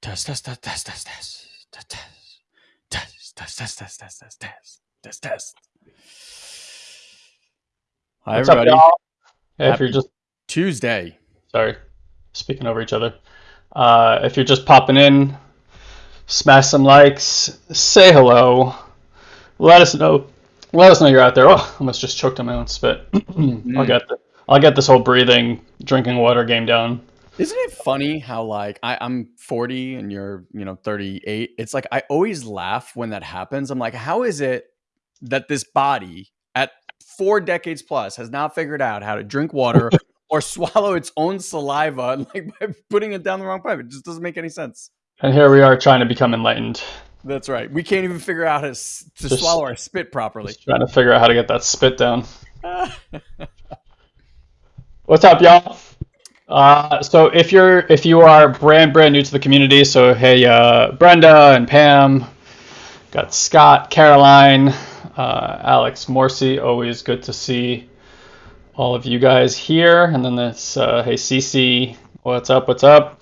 Test, test, test, test, test, test, test, test, test, test, test, test. Hi, What's everybody. Up, hey, if you're just Tuesday. Sorry, speaking over each other. Uh, if you're just popping in, smash some likes, say hello, let us know. Let us know you're out there. Oh, almost just choked on my own spit. I'll mm. get the, I'll get this whole breathing, drinking water game down. Isn't it funny how like I, I'm 40 and you're you know 38? It's like I always laugh when that happens. I'm like, how is it that this body at four decades plus has now figured out how to drink water or swallow its own saliva like by putting it down the wrong pipe? It just doesn't make any sense. And here we are trying to become enlightened, That's right. We can't even figure out how to, to Just- swallow our spit properly. trying to figure out how to get that spit down. What's up, y'all? Uh, so if you're if you are brand brand new to the community, so hey, uh, Brenda and Pam, got Scott, Caroline, uh, Alex, Morsi, always good to see all of you guys here. And then this, uh, hey, Cece, what's up? What's up?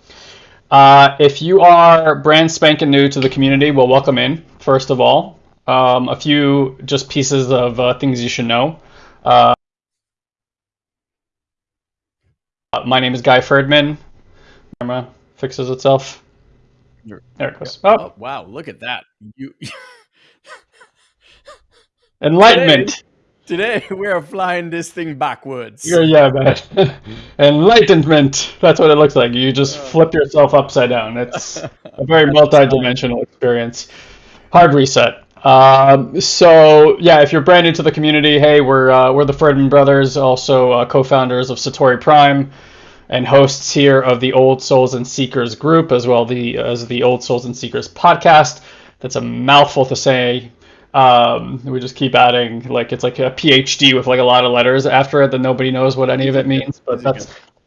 Uh, if you are brand spanking new to the community, well, welcome in. First of all, um, a few just pieces of things you should know. Uh, my name is Guy Ferdman. Camera fixes itself. There it goes. Oh, Oh wow! Look at that. You enlightenment. today we are flying this thing backwards. Yeah, yeah, man. Enlightenment. That's what it looks like. You just flip yourself upside down. It's a very multi-dimensional experience. Hard reset. Um, so yeah, if you're brand new to the community, hey, we're uh, we're the Ferdman brothers, also uh, co-founders of Satori Prime, and hosts here of the Old Souls and Seekers group, as well the as the Old Souls and Seekers podcast. That's a mouthful to say. Um, we just keep adding like it's like a PhD with like a lot of letters after it that nobody knows what any of it means, but that's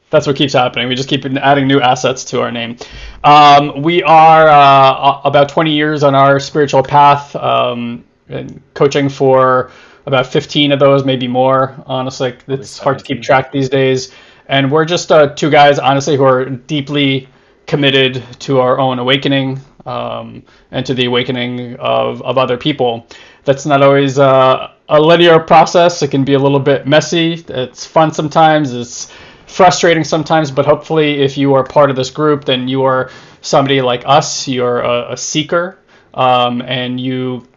that's what keeps happening. We just keep adding new assets to our name. Um, we are uh, about 20 years on our spiritual path, um, and coaching for about 15 of those, maybe more. Honestly, it's hard to keep track these days. And we're just uh, two guys, honestly, who are deeply committed to our own awakening um, and to the awakening of, of other people. That's not always uh, a linear process. It can be a little bit messy. It's fun sometimes. It's frustrating sometimes, but hopefully, if you are part of this group, then you are somebody like us. You're a, a seeker, um, and you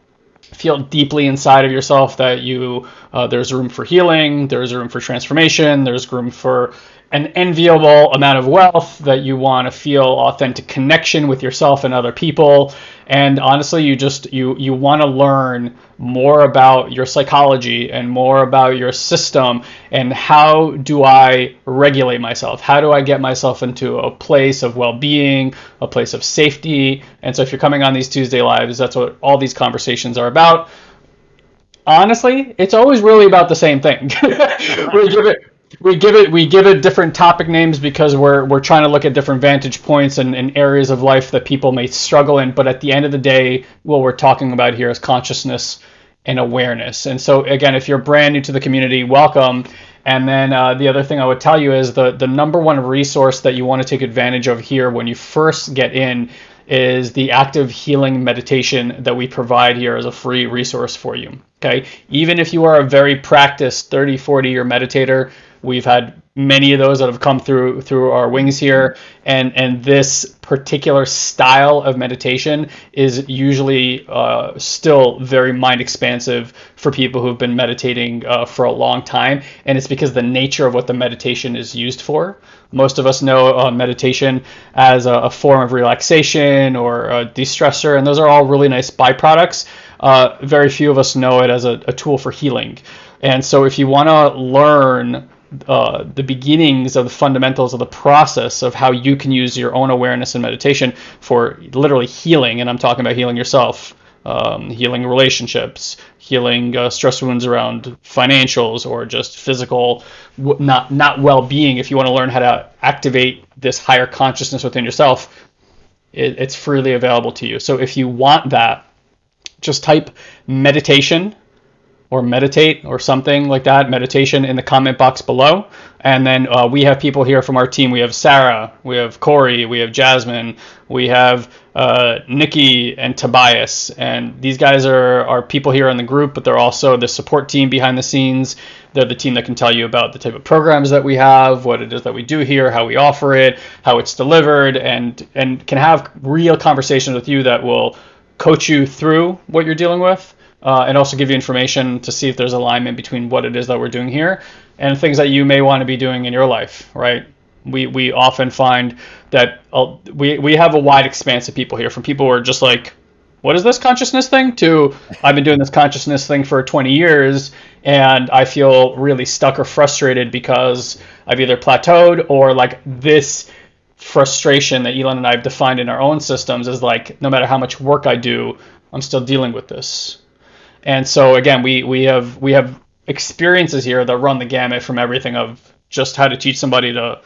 feel deeply inside of yourself that you uh, there's room for healing, there's room for transformation, there's room for an enviable amount of wealth that you want to feel authentic connection with yourself and other people. And honestly you just you you want to learn more about your psychology and more about your system. And how do I regulate myself? How do I get myself into a place of well-being a place of safety? And so if you're coming on these Tuesday lives that's what all these conversations are about. Honestly, it's always really about the same thing. we give it we give it we give it different topic names because we're we're trying to look at different vantage points and, and areas of life that people may struggle in. But at the end of the day, what we're talking about here is consciousness and awareness. And so again, if you're brand new to the community, welcome. And then uh, the other thing I would tell you is the the number one resource that you want to take advantage of here when you first get in is the active healing meditation that we provide here as a free resource for you. Okay. Even if you are a very practiced 30, 40 year meditator, we've had many of those that have come through through our wings here. And and this particular style of meditation is usually uh, still very mind expansive for people who've been meditating uh, for a long time. And it's because the nature of what the meditation is used for. Most of us know uh, meditation as a, a form of relaxation or a de-stressor and those are all really nice byproducts. Uh, very few of us know it as a, a tool for healing. And so if you want to learn uh, the beginnings of the fundamentals of the process of how you can use your own awareness and meditation for literally healing, and I'm talking about healing yourself um, healing relationships, healing uh, stress wounds around financials or just physical not not well-being. If you want to learn how to activate this higher consciousness within yourself, it, it's freely available to you. So if you want that, just type meditation or meditate or something like that, meditation in the comment box below. And then uh, we have people here from our team. We have Sarah, we have Corey, we have Jasmine, we have uh, Nikki and Tobias. And these guys are, are people here in the group, but they're also the support team behind the scenes. They're the team that can tell you about the type of programs that we have, what it is that we do here, how we offer it, how it's delivered, and and can have real conversations with you that will coach you through what you're dealing with uh, and also give you information to see if there's alignment between what it is that we're doing here and things that you may want to be doing in your life, right? We, we often find that uh, we, we have a wide expanse of people here from people who are just like, what is this consciousness thing? To I've been doing this consciousness thing for 20 years and I feel really stuck or frustrated because I've either plateaued or like this frustration that Eyal and I have defined in our own systems is like no matter how much work I do, I'm still dealing with this. And so again, we we have we have experiences here that run the gamut from everything of just how to teach somebody to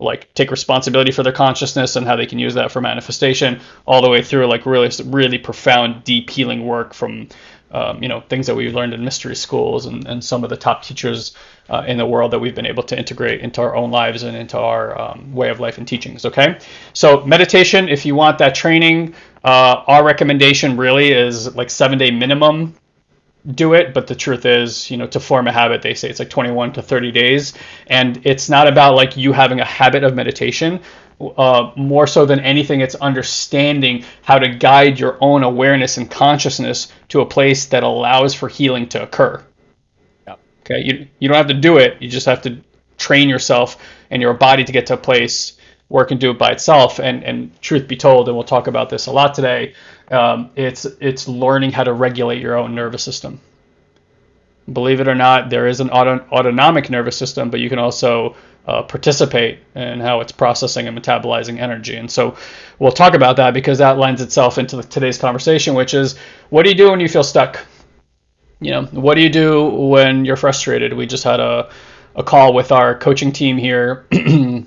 like take responsibility for their consciousness and how they can use that for manifestation all the way through like really really profound deep healing work from um, you know things that we've learned in mystery schools and, and some of the top teachers uh, in the world that we've been able to integrate into our own lives and into our um, way of life and teachings okay? So meditation if you want that training uh, our recommendation really is like seven day minimum do it but the truth is you know to form a habit they say it's like 21 to 30 days. And it's not about like you having a habit of meditation uh, more so than anything it's understanding how to guide your own awareness and consciousness to a place that allows for healing to occur. Yep. okay you, you don't have to do it you just have to train yourself and your body to get to a place where it can do it by itself. And and truth be told and we'll talk about this a lot today um, it's it's learning how to regulate your own nervous system. Believe it or not, there is an auto, autonomic nervous system, but you can also uh, participate in how it's processing and metabolizing energy. And so we'll talk about that because that lends itself into the, today's conversation, which is what do you do when you feel stuck? You know, what do you do when you're frustrated? We just had a a call with our coaching team here, um,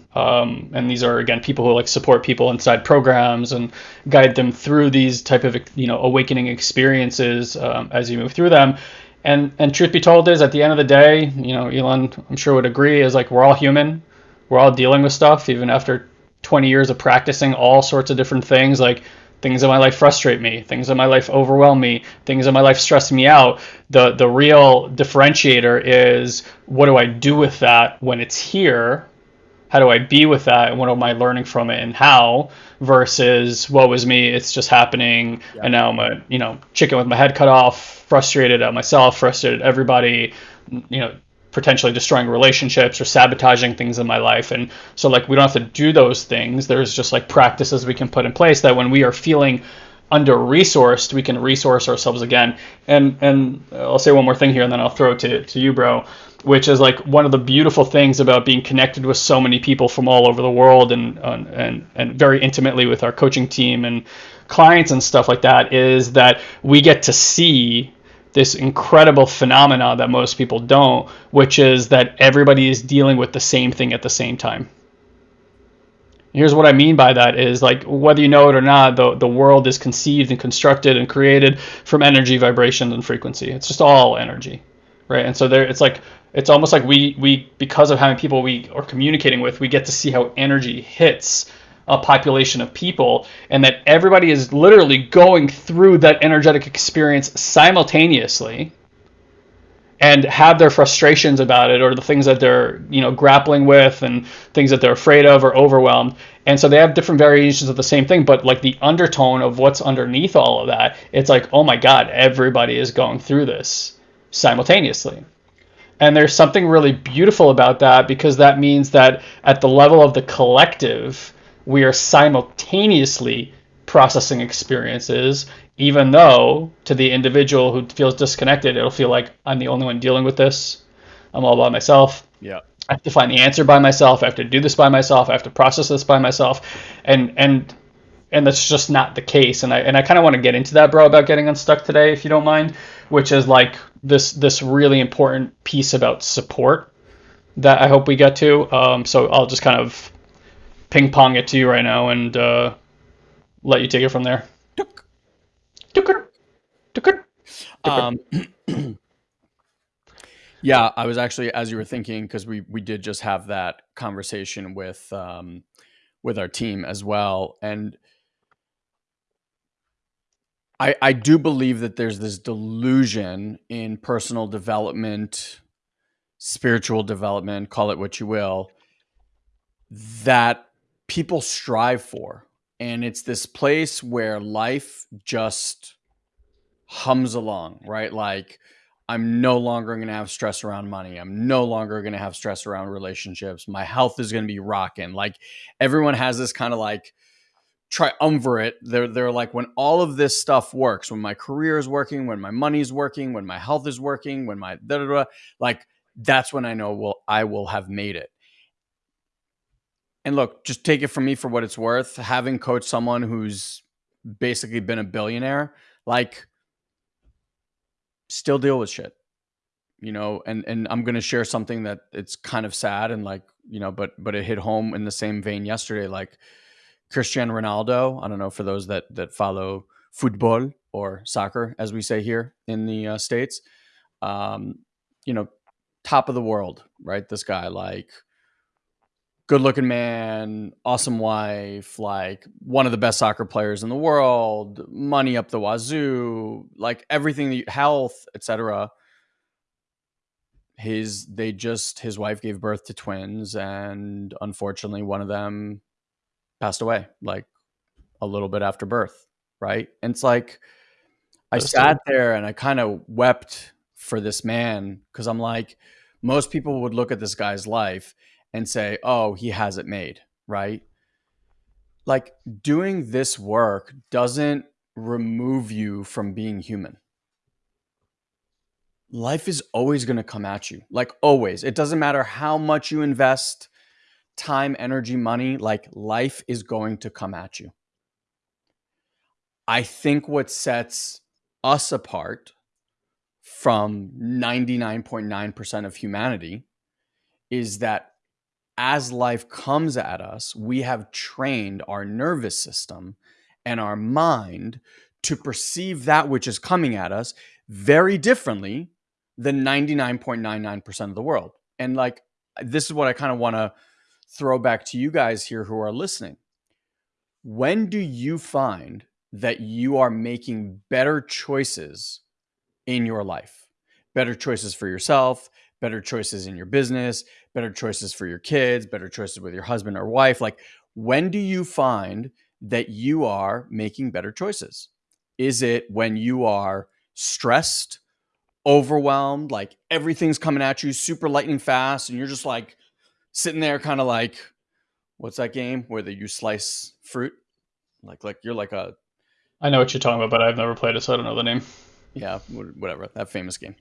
and these are again people who like support people inside programs and guide them through these type of you know awakening experiences um, as you move through them. And and truth be told is at the end of the day, you know, Eyal, I'm sure would agree, is like we're all human, we're all dealing with stuff even after 20 years of practicing all sorts of different things. Like things in my life frustrate me. Things in my life overwhelm me. Things in my life stress me out. The the real differentiator is what do i do with that when it's here? How do i be with that? And what am i learning from it and how versus what was me it's just happening. Yeah. and now i'm a you know chicken with my head cut off frustrated at myself frustrated at everybody you know potentially destroying relationships or sabotaging things in my life. And so like we don't have to do those things. There's just like practices we can put in place that when we are feeling under resourced, we can resource ourselves again. And and I'll say one more thing here and then I'll throw it to, to you, bro, which is like one of the beautiful things about being connected with so many people from all over the world and and and very intimately with our coaching team and clients and stuff like that is that we get to see this incredible phenomena that most people don't, which is that everybody is dealing with the same thing at the same time. Here's what I mean by that is like whether you know it or not, the, the world is conceived and constructed and created from energy, vibration, and frequency. It's just all energy. Right. And so there it's like it's almost like we we because of how many people we are communicating with, we get to see how energy hits a population of people and that everybody is literally going through that energetic experience simultaneously and have their frustrations about it or the things that they're you know grappling with and things that they're afraid of or overwhelmed. And so they have different variations of the same thing but like the undertone of what's underneath all of that it's like oh my god everybody is going through this simultaneously. And there's something really beautiful about that because that means that at the level of the collective we are simultaneously processing experiences, even though to the individual who feels disconnected, it'll feel like I'm the only one dealing with this. I'm all by myself. Yeah. I have to find the answer by myself. I have to do this by myself. I have to process this by myself. And and and that's just not the case. And I and I kind of want to get into that, bro, about getting unstuck today, if you don't mind, which is like this this really important piece about support that I hope we get to. Um, so I'll just kind of ping pong it to you right now and uh, let you take it from there. Um, yeah, I was actually as you were thinking because we we did just have that conversation with um, with our team as well, and I I do believe that there's this delusion in personal development, spiritual development, call it what you will, that people strive for, and it's this place where life just hums along, right? Like I'm no longer going to have stress around money. I'm no longer going to have stress around relationships. My health is going to be rocking. Like everyone has this kind of like triumvirate. They're they're like when all of this stuff works, when my career is working, when my money's working, when my health is working, when my da da da, like that's when I know will I will have made it. And look, just take it from me for what it's worth. Having coached someone who's basically been a billionaire, like still deal with shit you know and and i'm going to share something that it's kind of sad and like you know but but it hit home in the same vein yesterday like cristiano ronaldo i don't know for those that that follow football or soccer as we say here in the uh, states um you know top of the world right this guy like good looking man, awesome wife, like one of the best soccer players in the world, money up the wazoo, like everything, health, etc. His they just his wife gave birth to twins, and unfortunately, one of them passed away like a little bit after birth, right? And it's like I sat there and I kind of wept for this man because I'm like, most people would look at this guy's life and say, oh, he has it made, right? Like doing this work doesn't remove you from being human. Life is always going to come at you, like always. It doesn't matter how much you invest time, energy, money, like life is going to come at you. I think what sets us apart from 99.9% of humanity is that as life comes at us, we have trained our nervous system and our mind to perceive that which is coming at us very differently than 99.99% of the world. And like, this is what I kind of want to throw back to you guys here who are listening. When do you find that you are making better choices in your life? Better choices for yourself, better choices in your business, better choices for your kids, better choices with your husband or wife. Like, when do you find that you are making better choices? Is it when you are stressed, overwhelmed, like everything's coming at you super lightning fast, and you're just like sitting there, kind of like, what's that game where you slice fruit? Like, like you're like a. I know what you're talking about, but I've never played it, so I don't know the name. Yeah, whatever. That famous game.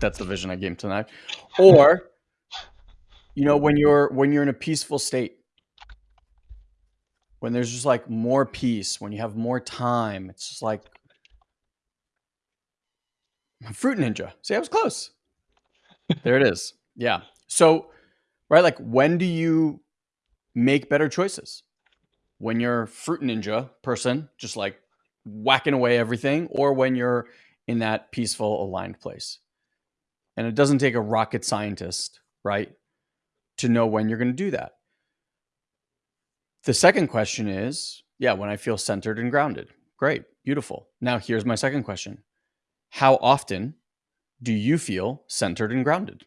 That's the vision I gave tonight. Or, you know, when you're when you're in a peaceful state, when there's just like more peace, when you have more time, it's just like fruit ninja. See, I was close. there it is. Yeah. So, right, like when do you make better choices? When you're fruit ninja person, just like whacking away everything, or when you're in that peaceful, aligned place. And it doesn't take a rocket scientist, right, to know when you're going to do that. The second question is yeah, when I feel centered and grounded. Great, beautiful. Now, here's my second question How often do you feel centered and grounded?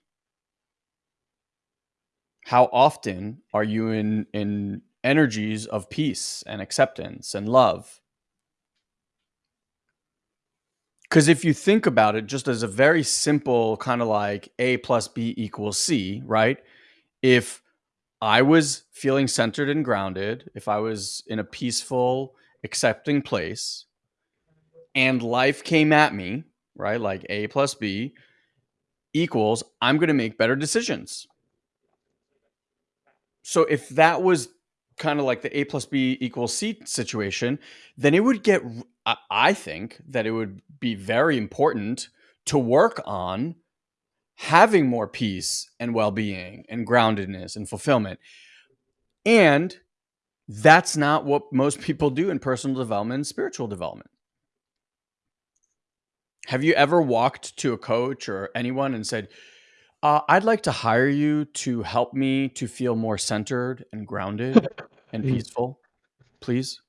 How often are you in, in energies of peace and acceptance and love? Because if you think about it just as a very simple kind of like A plus B equals C, right? If I was feeling centered and grounded, if I was in a peaceful, accepting place, and life came at me, right? Like A plus B equals, I'm going to make better decisions. So if that was kind of like the A plus B equals C situation, then it would get, I think that it would be very important to work on having more peace and well being and groundedness and fulfillment. And that's not what most people do in personal development and spiritual development. Have you ever walked to a coach or anyone and said, uh, I'd like to hire you to help me to feel more centered and grounded and peaceful, please?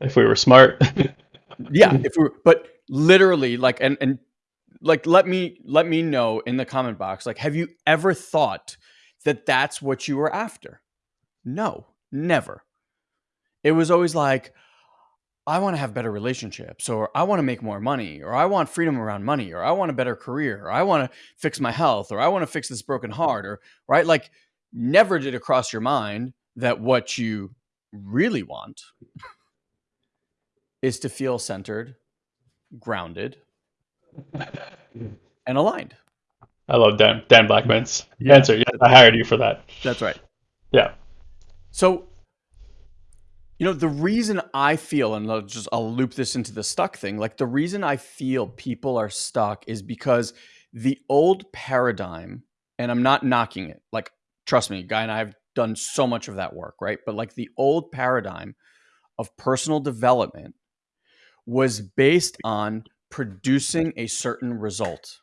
If we were smart. yeah, if we were, but literally like and and like let me let me know in the comment box like have you ever thought that that's what you were after? No, never. It was always like I want to have better relationships, or I want to make more money, or I want freedom around money, or I want a better career, or I want to fix my health, or I want to fix this broken heart, or right? Like, never did it cross your mind that what you really want is to feel centered, grounded, and aligned. I love Dan Dan Blackman's yeah. answer. Yes, I hired you for that. That's right. Yeah. So you know, the reason I feel, and I'll just I'll loop this into the stuck thing, like the reason I feel people are stuck is because the old paradigm, and I'm not knocking it, like trust me, Guy and I have done so much of that work, right? But like the old paradigm of personal development was based on producing a certain result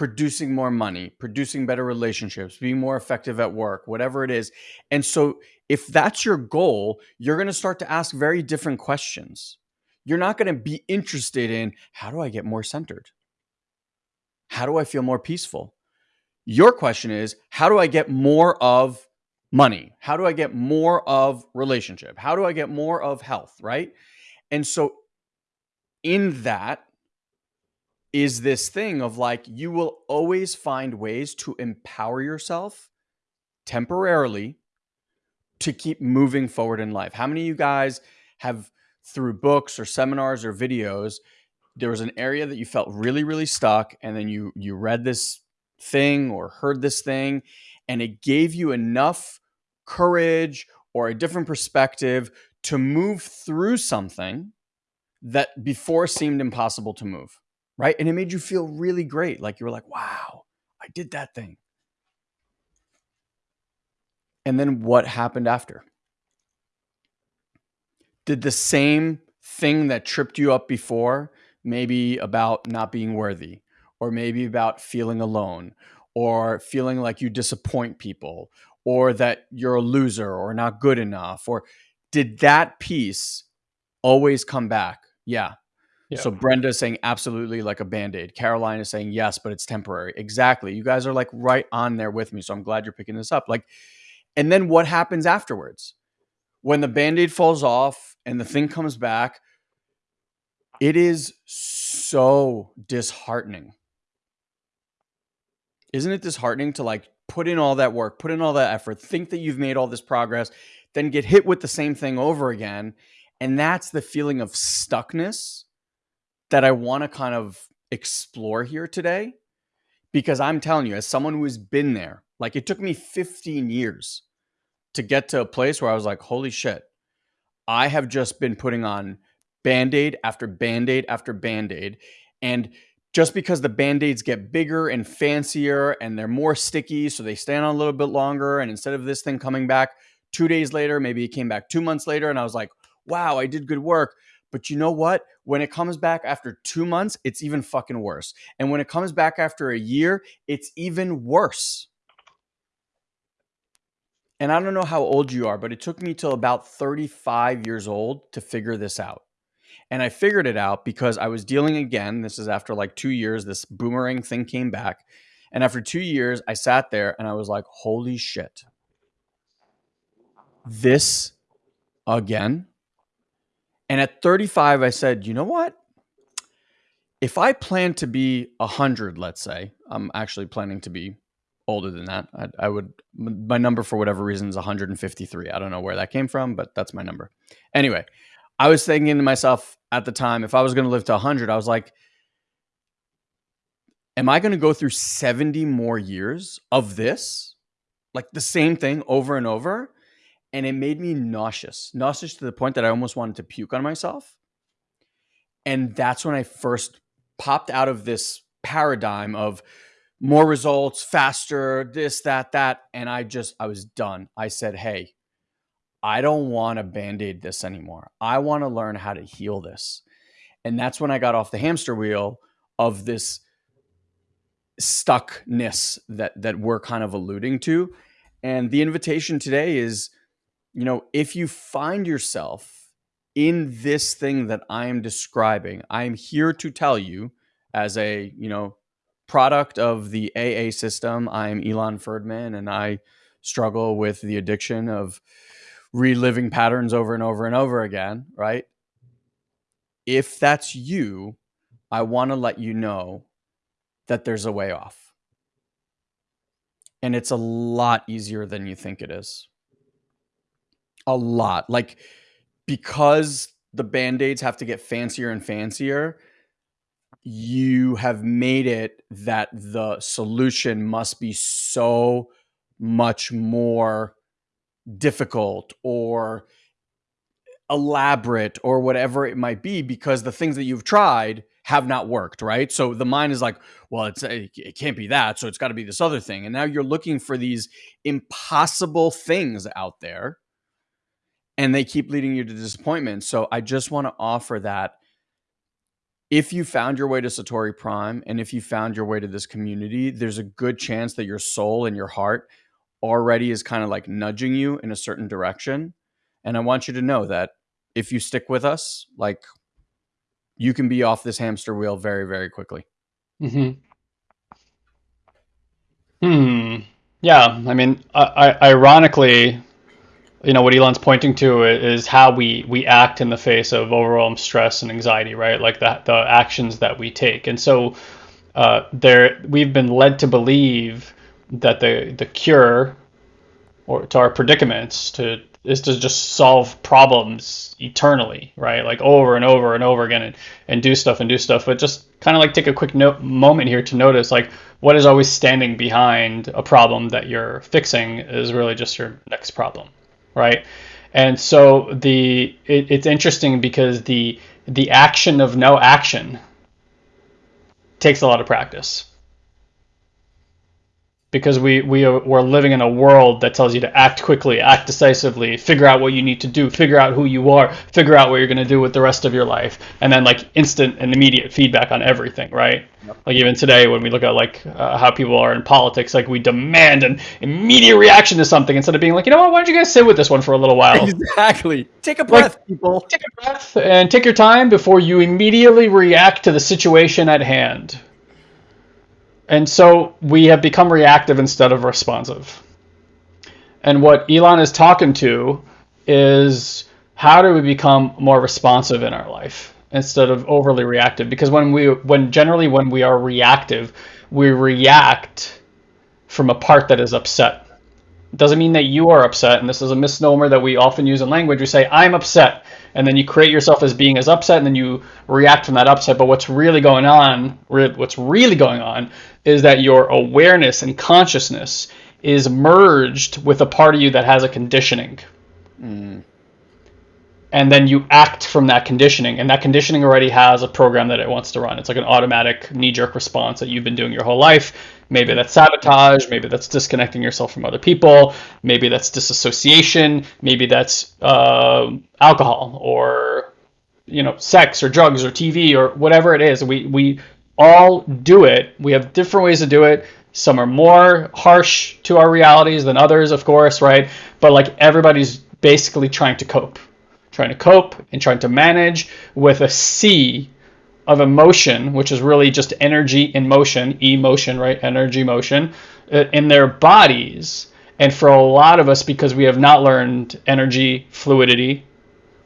producing more money, producing better relationships, being more effective at work, whatever it is. And so, if that's your goal, you're going to start to ask very different questions. You're not going to be interested in how do I get more centered? How do I feel more peaceful? Your question is how do I get more of money? How do I get more of relationship? How do I get more of health, right? And so in that is this thing of like you will always find ways to empower yourself temporarily to keep moving forward in life. How many of you guys have through books or seminars or videos there was an area that you felt really really stuck and then you you read this thing or heard this thing and it gave you enough courage or a different perspective to move through something that before seemed impossible to move right? And it made you feel really great. Like you were like, wow, I did that thing. And then what happened after? Did the same thing that tripped you up before, maybe about not being worthy, or maybe about feeling alone, or feeling like you disappoint people, or that you're a loser or not good enough, or did that piece always come back? Yeah, yeah. So Brenda's saying absolutely like a band-aid. Caroline is saying yes, but it's temporary. Exactly. You guys are like right on there with me. So I'm glad you're picking this up. Like, and then what happens afterwards? When the band-aid falls off and the thing comes back, it is so disheartening. Isn't it disheartening to like put in all that work, put in all that effort, think that you've made all this progress, then get hit with the same thing over again? And that's the feeling of stuckness that I want to kind of explore here today because I'm telling you, as someone who's been there, like it took me 15 years to get to a place where I was like, holy shit, I have just been putting on band aid after band aid after band aid. And just because the band aids get bigger and fancier and they're more sticky, so they stand on a little bit longer. And instead of this thing coming back two days later, maybe it came back two months later, and I was like, wow, I did good work. But you know what? When it comes back after two months, it's even fucking worse. And when it comes back after a year, it's even worse. And I don't know how old you are, but it took me till about 35 years old to figure this out. And I figured it out because I was dealing again. This is after like two years, this boomerang thing came back. And after two years, I sat there and I was like, holy shit. This again? And at 35, I said, you know what? If I plan to be 100, let's say, I'm actually planning to be older than that. I, I, would, my number for whatever reason is 153. I don't know where that came from, but that's my number. Anyway, I was thinking to myself at the time, if I was going to live to 100, I was like, am I going to go through 70 more years of this? Like the same thing over and over? And it made me nauseous, nauseous to the point that I almost wanted to puke on myself. And that's when I first popped out of this paradigm of more results, faster, this, that, that. And I just, I was done. I said, hey, I don't want to band aid this anymore. I want to learn how to heal this. And that's when I got off the hamster wheel of this stuckness that that we're kind of alluding to. And the invitation today is, you know, if you find yourself in this thing that I am describing, I am here to tell you as a, you know, product of the AA system. I'm Eyal Ferdman and I struggle with the addiction of reliving patterns over and over and over again, right? If that's you, I want to let you know that there's a way off. And it's a lot easier than you think it is. A lot. Like, because the band aids have to get fancier and fancier, you have made it that the solution must be so much more difficult or elaborate or whatever it might be because the things that you've tried have not worked, right? So the mind is like, well, it's eh, it can't be that, so it's got to be this other thing. And now you're looking for these impossible things out there and they keep leading you to disappointment. So I just want to offer that if you found your way to Satori Prime and if you found your way to this community, there's a good chance that your soul and your heart already is kind of like nudging you in a certain direction. And I want you to know that if you stick with us, like you can be off this hamster wheel very, very quickly. hmm Hmm. Yeah. I mean, I, I, ironically, you know, what Eyal's pointing to is how we we act in the face of overwhelm, stress, and anxiety, right? Like the the actions that we take. And so, uh, there we've been led to believe that the the cure or to our predicaments to is to just solve problems eternally, right? Like over and over and over again and, and do stuff and do stuff. But just kind of like take a quick no- moment here to notice like what is always standing behind a problem that you're fixing is really just your next problem, right? And so the it, it's interesting because the the action of no action takes a lot of practice because we we are, we're living in a world that tells you to act quickly, act decisively, figure out what you need to do, figure out who you are, figure out what you're going to do with the rest of your life, and then like instant and immediate feedback on everything, right? Yep. Like even today when we look at like uh, how people are in politics, like we demand an immediate reaction to something instead of being like, you know what, why don't you guys sit with this one for a little while? Exactly. Take a breath, like, people. Take a breath and take your time before you immediately react to the situation at hand. And so we have become reactive instead of responsive. And what Eyal is talking to is how do we become more responsive in our life instead of overly reactive? Because when we when generally when we are reactive, we react from a part that is upset. Doesn't mean that you are upset, and this is a misnomer that we often use in language. We say, I'm upset, and then you create yourself as being as upset, and then you react from that upset. But what's really going on, what's really going on, is that your awareness and consciousness is merged with a part of you that has a conditioning. Mm. And then you act from that conditioning, and that conditioning already has a program that it wants to run. It's like an automatic knee jerk response that you've been doing your whole life. Maybe that's sabotage, maybe that's disconnecting yourself from other people, maybe that's disassociation, maybe that's uh, alcohol or you know sex or drugs or TV or whatever it is. We we all do it. We have different ways to do it. Some are more harsh to our realities than others, of course, right? But like everybody's basically trying to cope, trying to cope and trying to manage with a sea of emotion, which is really just energy in motion, emotion, right? Energy motion uh, in their bodies. And for a lot of us, because we have not learned energy fluidity,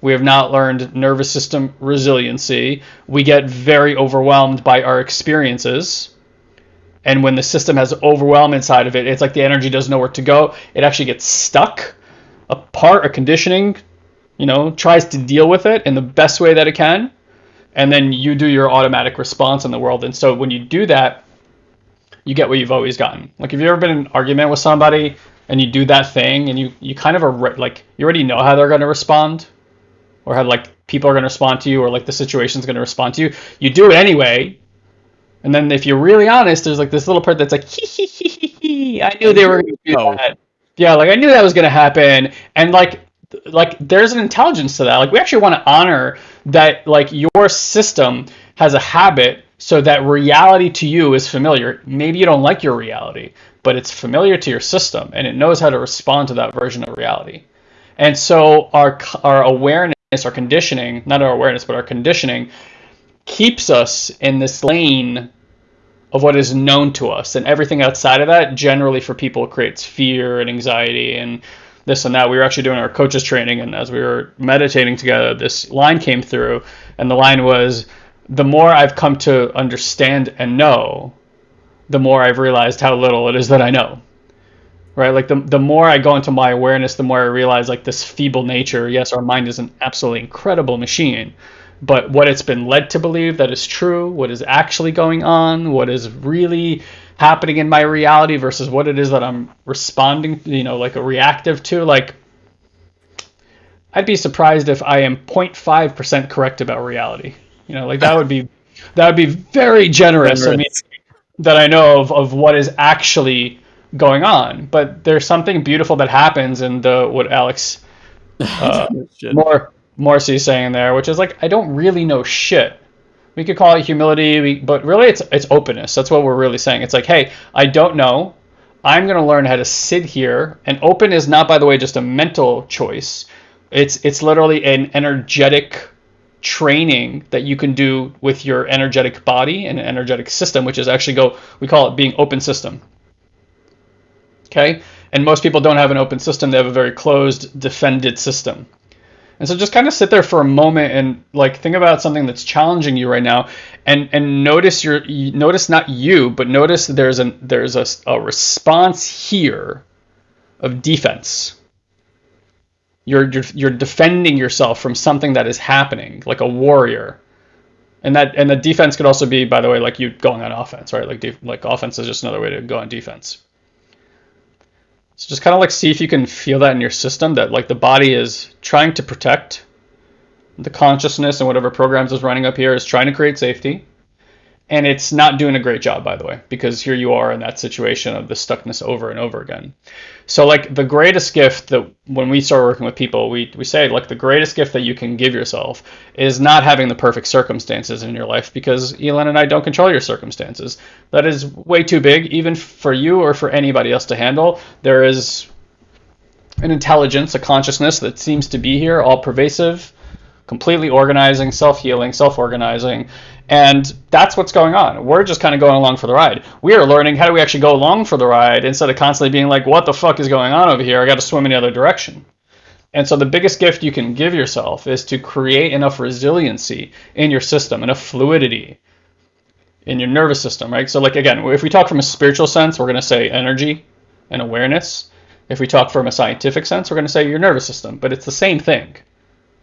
we have not learned nervous system resiliency. We get very overwhelmed by our experiences. And when the system has overwhelm inside of it, it's like the energy doesn't know where to go. It actually gets stuck. A part of conditioning, you know, tries to deal with it in the best way that it can. And then you do your automatic response in the world. And so when you do that, you get what you've always gotten. Like if you've ever been in an argument with somebody and you do that thing and you you kind of are like you already know how they're going to respond or how like people are going to respond to you or like the situation's going to respond to you you do it anyway and then if you're really honest there's like this little part that's like hee hee hee hee hee i knew they were going to do Oh. that yeah like i knew that was going to happen and like like there's an intelligence to that. Like we actually want to honor that like your system has a habit so that reality to you is familiar. Maybe you don't like your reality but it's familiar to your system and it knows how to respond to that version of reality. And so our our awareness our conditioning not our awareness but our conditioning keeps us in this lane of what is known to us. And everything outside of that generally for people creates fear and anxiety and this and that. We were actually doing our coaches training and as we were meditating together this line came through and the line was the more i've come to understand and know the more i've realized how little it is that i know. Right? Like the, the more i go into my awareness the more i realize like this feeble nature. Yes our mind is an absolutely incredible machine but what it's been led to believe that is true, what is actually going on, what is really happening in my reality versus what it is that I'm responding, you know, like a reactive to, like I'd be surprised if I am 0.5% correct about reality. You know, like that would be that would be very generous. I mean, that I know of of what is actually going on. But there's something beautiful that happens in the what Alex uh, more Morrissey's saying there, which is like I don't really know shit. We could call it humility, we, but really it's it's openness. That's what we're really saying. It's like, hey, I don't know. I'm going to learn how to sit here. And open is not, by the way, just a mental choice. It's it's literally an energetic training that you can do with your energetic body and an energetic system, which is actually go. We call it being open system. Okay, and most people don't have an open system. They have a very closed, defended system. And so just kind of sit there for a moment and like think about something that's challenging you right now and and notice your notice not you but notice there's an there's a, a response here of defense. You're, you're you're defending yourself from something that is happening like a warrior. And that and the defense could also be by the way like you going on offense, right? Like def, like offense is just another way to go on defense. So just kind of like see if you can feel that in your system that like the body is trying to protect the consciousness and whatever programs is running up here is trying to create safety. And it's not doing a great job, by the way, because here you are in that situation of the stuckness over and over again. So, like, the greatest gift that when we start working with people, we, we say, like, the greatest gift that you can give yourself is not having the perfect circumstances in your life because Eyal and I don't control your circumstances. That is way too big, even for you or for anybody else to handle. There is an intelligence, a consciousness that seems to be here, all pervasive, completely organizing, self healing, self organizing. And that's what's going on. We're just kind of going along for the ride. We are learning how do we actually go along for the ride instead of constantly being like, what the fuck is going on over here? I got to swim in the other direction. And so the biggest gift you can give yourself is to create enough resiliency in your system, enough fluidity in your nervous system, right? So like again, if we talk from a spiritual sense, we're going to say energy and awareness. If we talk from a scientific sense, we're going to say your nervous system, but it's the same thing.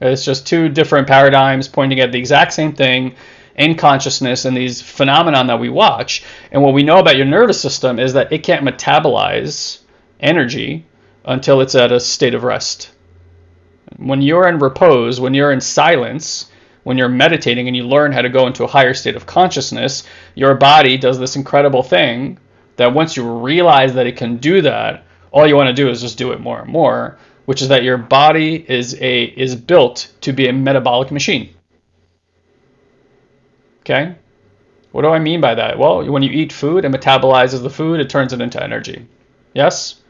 It's just two different paradigms pointing at the exact same thing in consciousness and these phenomenon that we watch. And what we know about your nervous system is that it can't metabolize energy until it's at a state of rest. When you're in repose, when you're in silence, when you're meditating and you learn how to go into a higher state of consciousness, your body does this incredible thing that once you realize that it can do that, all you want to do is just do it more and more, which is that your body is a is built to be a metabolic machine. Okay? What do I mean by that? Well, when you eat food, it metabolizes the food, it turns it into energy. Yes?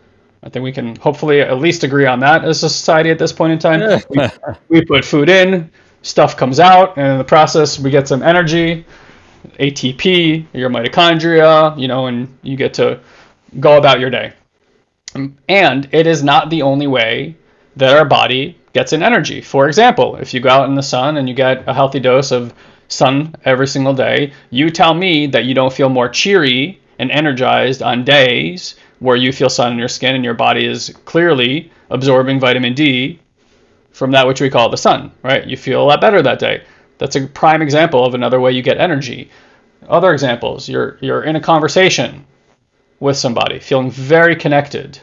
I think we can hopefully at least agree on that as a society at this point in time. we, we put food in, stuff comes out, and in the process, we get some energy, ATP, your mitochondria, you know, and you get to go about your day. And it is not the only way that our body gets in energy. For example, if you go out in the sun and you get a healthy dose of sun every single day, you tell me that you don't feel more cheery and energized on days where you feel sun in your skin and your body is clearly absorbing vitamin D from that which we call the sun, right? You feel a lot better that day. That's a prime example of another way you get energy. Other examples, you're you're in a conversation with somebody, feeling very connected,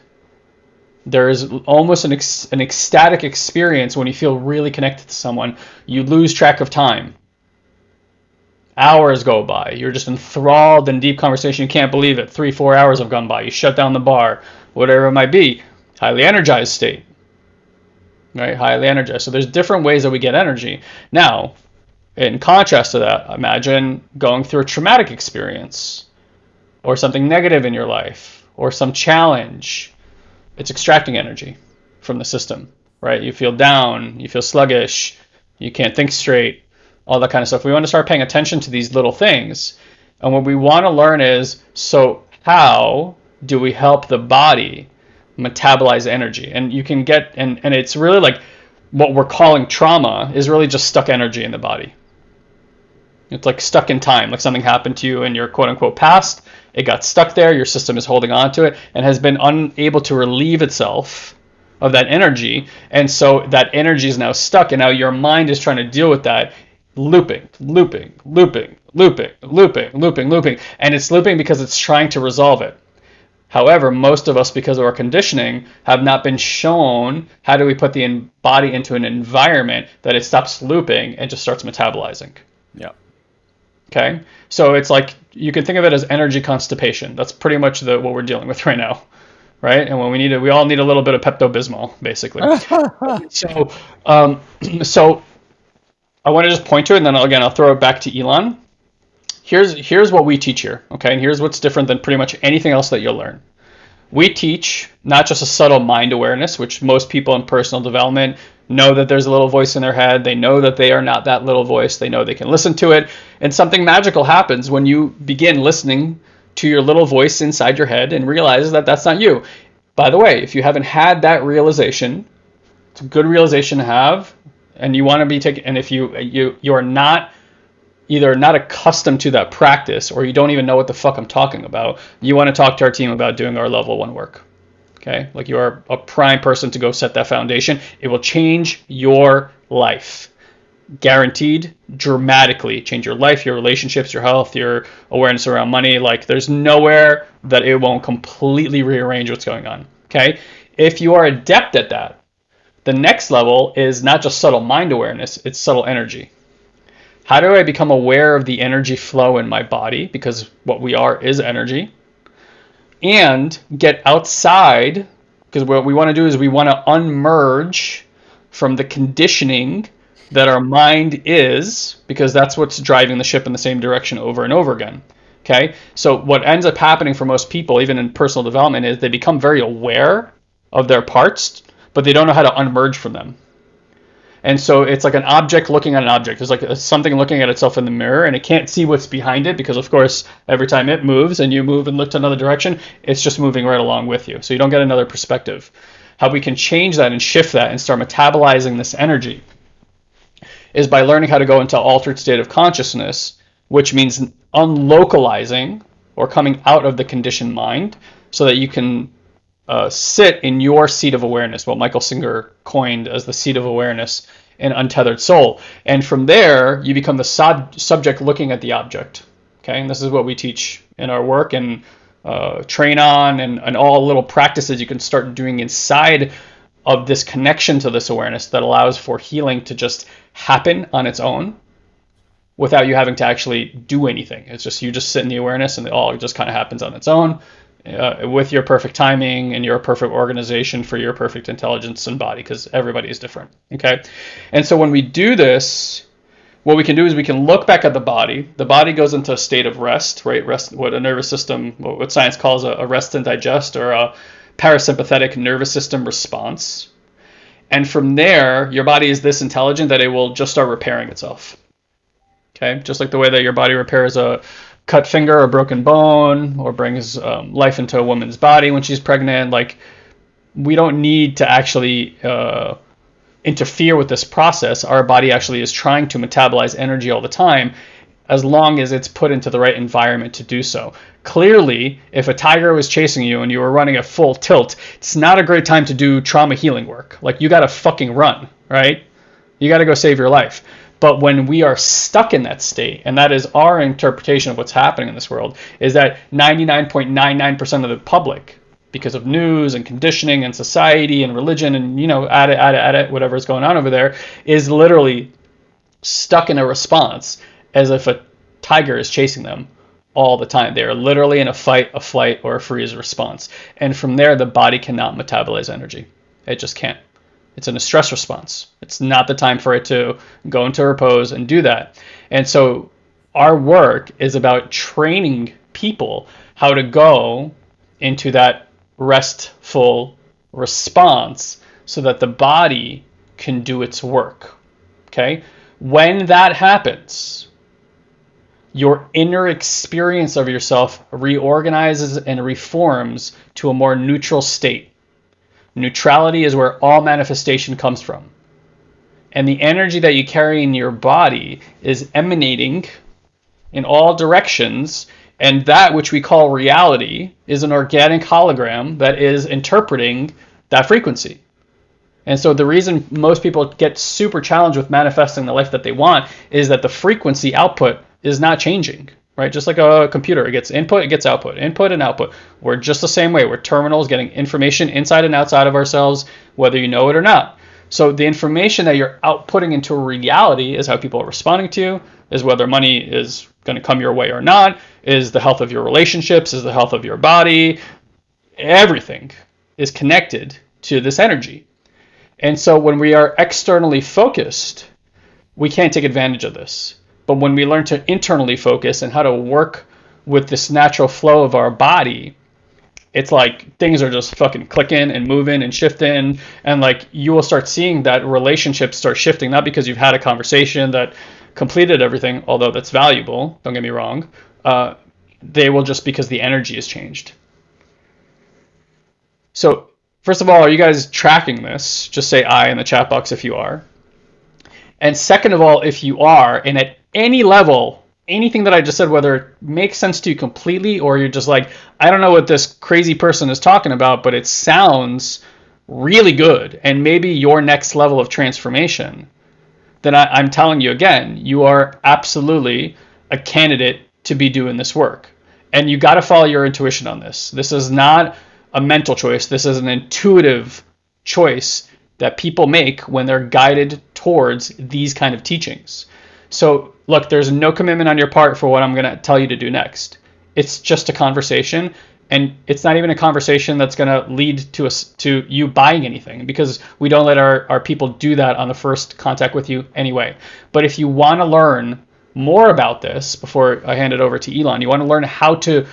There's almost an, ec- an ecstatic experience when you feel really connected to someone. You lose track of time. Hours go by. You're just enthralled in deep conversation. You can't believe it. Three, four hours have gone by. You shut down the bar, whatever it might be. Highly energized state. Right? Highly energized. So there's different ways that we get energy. Now, in contrast to that, imagine going through a traumatic experience or something negative in your life or some challenge it's extracting energy from the system, right? You feel down, you feel sluggish, you can't think straight, all that kind of stuff. We want to start paying attention to these little things. And what we want to learn is so, how do we help the body metabolize energy? And you can get, and, and it's really like what we're calling trauma is really just stuck energy in the body. It's like stuck in time, like something happened to you in your quote unquote past, it got stuck there. Your system is holding on to it and has been unable to relieve itself of that energy. And so that energy is now stuck. And now your mind is trying to deal with that, looping, looping, looping, looping, looping, looping, looping. And it's looping because it's trying to resolve it. However, most of us, because of our conditioning, have not been shown how do we put the body into an environment that it stops looping and just starts metabolizing. Yeah. Okay, so it's like you can think of it as energy constipation. That's pretty much the what we're dealing with right now, right? And when we need it, we all need a little bit of Pepto Bismol, basically. so, um, so I want to just point to it, and then again I'll throw it back to Eyal. Here's here's what we teach here, okay? And here's what's different than pretty much anything else that you'll learn. We teach not just a subtle mind awareness, which most people in personal development know that there's a little voice in their head. They know that they are not that little voice. They know they can listen to it. And something magical happens when you begin listening to your little voice inside your head and realize that that's not you. By the way, if you haven't had that realization, it's a good realization to have, and you want to be taken. And if you you you are not either not accustomed to that practice or you don't even know what the fuck I'm talking about, you want to talk to our team about doing our level one work. Okay, like you are a prime person to go set that foundation. It will change your life. Guaranteed, dramatically change your life, your relationships, your health, your awareness around money. Like there's nowhere that it won't completely rearrange what's going on. Okay, if you are adept at that, the next level is not just subtle mind awareness, it's subtle energy. How do I become aware of the energy flow in my body? Because what we are is energy. And get outside because what we want to do is we want to unmerge from the conditioning that our mind is because that's what's driving the ship in the same direction over and over again okay? So what ends up happening for most people even in personal development is they become very aware of their parts but they don't know how to unmerge from them and so it's like an object looking at an object. It's like something looking at itself in the mirror, and it can't see what's behind it because, of course, every time it moves and you move and look to another direction, it's just moving right along with you. So you don't get another perspective. How we can change that and shift that and start metabolizing this energy is by learning how to go into altered state of consciousness, which means unlocalizing or coming out of the conditioned mind so that you can uh, sit in your seat of awareness, what Michael Singer coined as the seat of awareness in Untethered Soul. And from there, you become the sub- subject looking at the object. Okay, and this is what we teach in our work and uh, train on, and, and all little practices you can start doing inside of this connection to this awareness that allows for healing to just happen on its own without you having to actually do anything. It's just you just sit in the awareness and it all just kind of happens on its own uh, with your perfect timing and your perfect organization for your perfect intelligence and body because everybody is different okay? And so when we do this what we can do is we can look back at the body. The body goes into a state of rest right? Rest what a nervous system what science calls a, a rest and digest or a parasympathetic nervous system response. And from there your body is this intelligent that it will just start repairing itself okay? Just like the way that your body repairs a cut finger or broken bone or brings um, life into a woman's body when she's pregnant. Like, we don't need to actually uh, interfere with this process. Our body actually is trying to metabolize energy all the time as long as it's put into the right environment to do so. Clearly, if a tiger was chasing you and you were running at full tilt, it's not a great time to do trauma healing work. Like, you gotta fucking run, right? You gotta go save your life. But when we are stuck in that state, and that is our interpretation of what's happening in this world, is that 99.99% of the public because of news and conditioning and society and religion and you know add it add it add it whatever is going on over there is literally stuck in a response as if a tiger is chasing them all the time. They are literally in a fight, a flight, or a freeze response. And from there, the body cannot metabolize energy. It just can't. It's in a stress response. It's not the time for it to go into repose and do that. And so our work is about training people how to go into that restful response so that the body can do its work. Okay? When that happens, your inner experience of yourself reorganizes and reforms to a more neutral state. Neutrality is where all manifestation comes from. And the energy that you carry in your body is emanating in all directions. And that which we call reality is an organic hologram that is interpreting that frequency. And so the reason most people get super challenged with manifesting the life that they want is that the frequency output is not changing, right? Just like a computer, it gets input, it gets output, input and output. We're just the same way. We're terminals getting information inside and outside of ourselves, whether you know it or not. So the information that you're outputting into reality is how people are responding to you, is whether money is going to come your way or not, is the health of your relationships, is the health of your body. Everything is connected to this energy. And so when we are externally focused, we can't take advantage of this. But when we learn to internally focus and how to work with this natural flow of our body, it's like things are just fucking clicking and moving and shifting. And like you will start seeing that relationships start shifting, not because you've had a conversation that completed everything, although that's valuable, don't get me wrong. Uh, they will just because the energy has changed. So, first of all, are you guys tracking this? Just say I in the chat box if you are. And second of all, if you are, and at any level, anything that I just said, whether it makes sense to you completely or you're just like, I don't know what this crazy person is talking about, but it sounds really good and maybe your next level of transformation, then I, am telling you again, you are absolutely a candidate to be doing this work. And you got to follow your intuition on this. This is not a mental choice, this is an intuitive choice that people make when they're guided towards these kind of teachings. So, look, there's no commitment on your part for what I'm going to tell you to do next. It's just a conversation, and it's not even a conversation that's going to lead to us to you buying anything because we don't let our, our people do that on the first contact with you anyway. But if you want to learn more about this before I hand it over to Eyal, you want to learn how to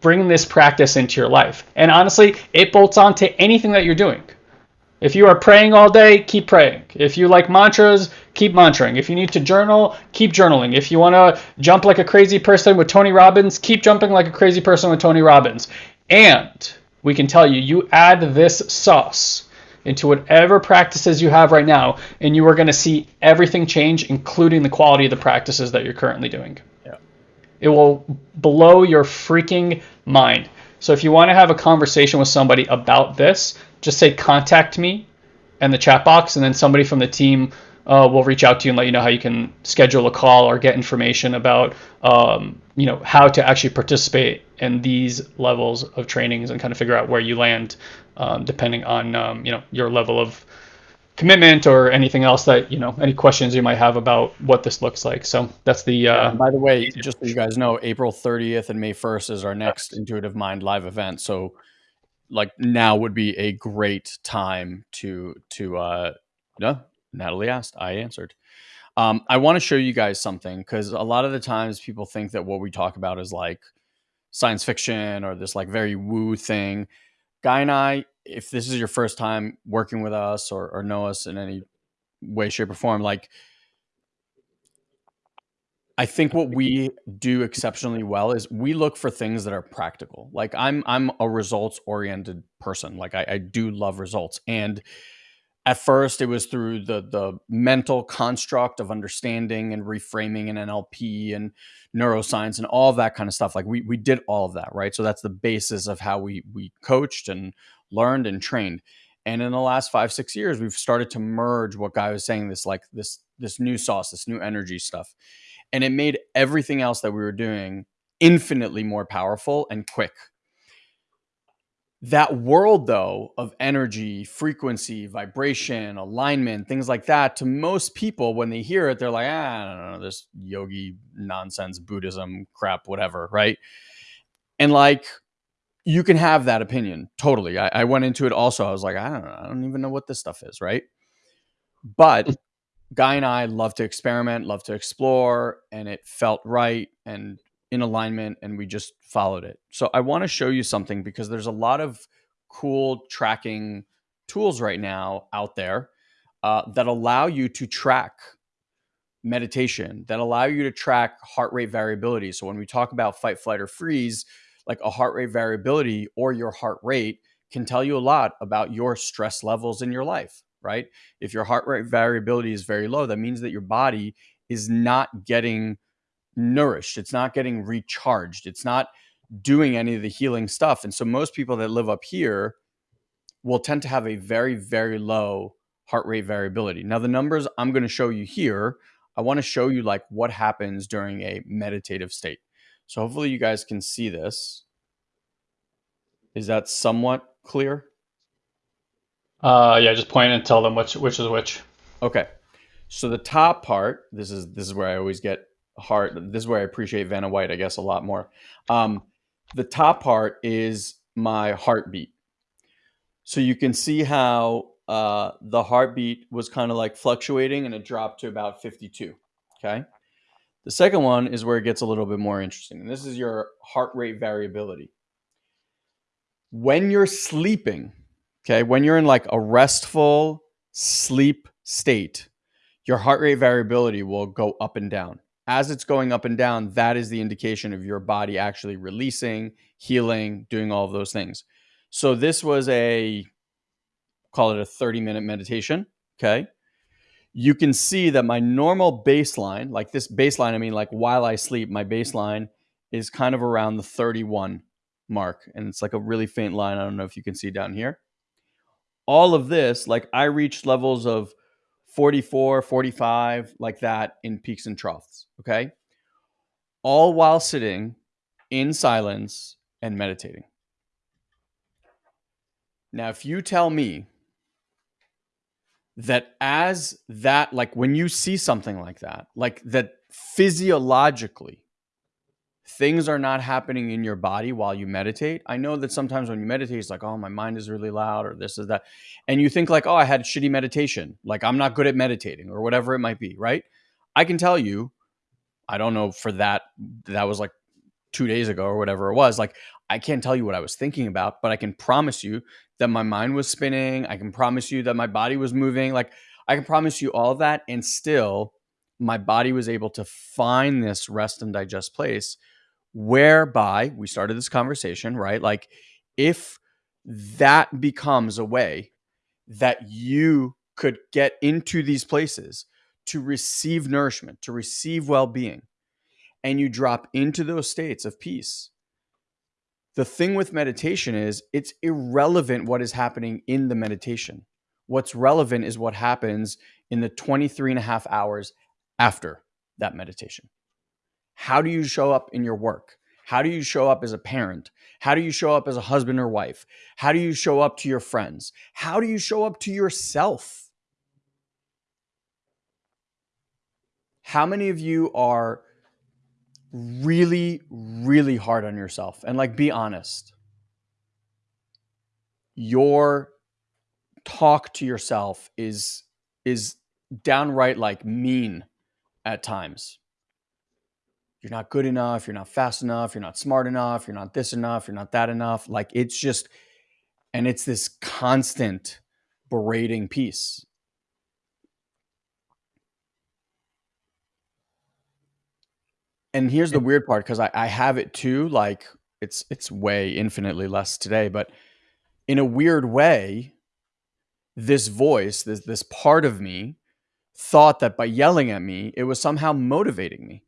bring this practice into your life. And honestly, it bolts on to anything that you're doing. If you are praying all day, keep praying. If you like mantras, keep mantraing. If you need to journal, keep journaling. If you want to jump like a crazy person with Tony Robbins, keep jumping like a crazy person with Tony Robbins. And we can tell you, you add this sauce into whatever practices you have right now, and you are going to see everything change, including the quality of the practices that you're currently doing. Yeah. It will blow your freaking mind. So if you want to have a conversation with somebody about this, just say contact me in the chat box, and then somebody from the team uh, we'll reach out to you and let you know how you can schedule a call or get information about um, you know how to actually participate in these levels of trainings and kind of figure out where you land um, depending on um, you know your level of commitment or anything else that you know any questions you might have about what this looks like. So that's the uh, by the way just so you guys know april 30th and may 1st is our next intuitive mind live event. So like now would be a great time to to uh yeah Natalie asked, I answered. Um, I want to show you guys something because a lot of the times people think that what we talk about is like science fiction or this like very woo thing. Guy and I, if this is your first time working with us or, or know us in any way, shape, or form, like I think what we do exceptionally well is we look for things that are practical. Like I'm I'm a results oriented person. Like I, I do love results. And at first it was through the the mental construct of understanding and reframing and NLP and neuroscience and all that kind of stuff. Like we we did all of that, right? So that's the basis of how we we coached and learned and trained. And in the last five six years, we've started to merge what Guy was saying this like this this new sauce, this new energy stuff, and it made everything else that we were doing infinitely more powerful and quick that world though of energy frequency vibration alignment things like that to most people when they hear it they're like ah, i don't know this yogi nonsense buddhism crap whatever right? And like you can have that opinion totally. I, I went into it also i was like i don't know i don't even know what this stuff is right? But guy and i love to experiment love to explore and it felt right and in alignment and we just followed it. So I want to show you something because there's a lot of cool tracking tools right now out there uh, that allow you to track meditation, that allow you to track heart rate variability. So when we talk about fight, flight, or freeze, like a heart rate variability or your heart rate can tell you a lot about your stress levels in your life, right? If your heart rate variability is very low, that means that your body is not getting nourished. It's not getting recharged. It's not doing any of the healing stuff. And so most people that live up here will tend to have a very, very low heart rate variability. Now, the numbers I'm going to show you here, I want to show you like what happens during a meditative state. So hopefully you guys can see this. Is that somewhat clear? Uh, yeah, just point and tell them which which is which. Okay. So the top part, this is this is where I always get heart. This is where I appreciate Vanna White, I guess, a lot more. Um, the top part is my heartbeat. So you can see how uh, the heartbeat was kind of like fluctuating and it dropped to about 52. Okay. The second one is where it gets a little bit more interesting. And this is your heart rate variability. When you're sleeping, okay, when you're in like a restful sleep state, your heart rate variability will go up and down as it's going up and down, that is the indication of your body actually releasing, healing, doing all of those things. So this was a call it a 30 minute meditation. Okay. You can see that my normal baseline, like this baseline, I mean, like while I sleep, my baseline is kind of around the 31 mark. And it's like a really faint line. I don't know if you can see down here. All of this, like I reached levels of 44, 45, like that in peaks and troughs. Okay. All while sitting in silence and meditating. Now, if you tell me that as that, like when you see something like that, like that physiologically, things are not happening in your body while you meditate. I know that sometimes when you meditate, it's like, oh, my mind is really loud or this is that. And you think like, oh, I had shitty meditation. Like I'm not good at meditating or whatever it might be, right? I can tell you, I don't know for that, that was like two days ago or whatever it was. Like I can't tell you what I was thinking about, but I can promise you that my mind was spinning. I can promise you that my body was moving. Like I can promise you all that. And still, my body was able to find this rest and digest place whereby we started this conversation, right? Like, if that becomes a way that you could get into these places to receive nourishment, to receive well being, and you drop into those states of peace. The thing with meditation is it's irrelevant what is happening in the meditation. What's relevant is what happens in the 23 and a half hours after that meditation. How do you show up in your work? How do you show up as a parent? How do you show up as a husband or wife? How do you show up to your friends? How do you show up to yourself? How many of you are really, really hard on yourself? And like, be honest. Your talk to yourself is is downright like mean at times you're not good enough, you're not fast enough, you're not smart enough, you're not this enough, you're not that enough. Like it's just, and it's this constant berating piece. And here's the weird part because I, I have it too. Like it's it's way infinitely less today, but in a weird way, this voice, this this part of me, thought that by yelling at me, it was somehow motivating me.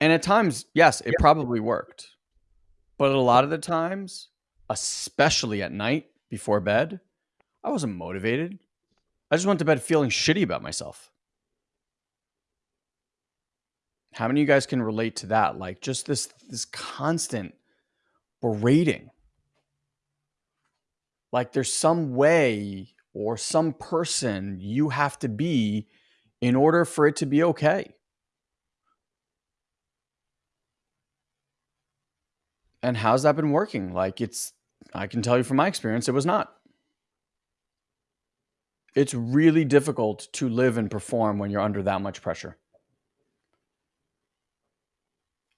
And at times, yes, it probably worked. But a lot of the times, especially at night before bed, I wasn't motivated. I just went to bed feeling shitty about myself. How many of you guys can relate to that? Like just this this constant berating. Like there's some way or some person you have to be in order for it to be okay. And how's that been working? Like it's I can tell you from my experience it was not. It's really difficult to live and perform when you're under that much pressure.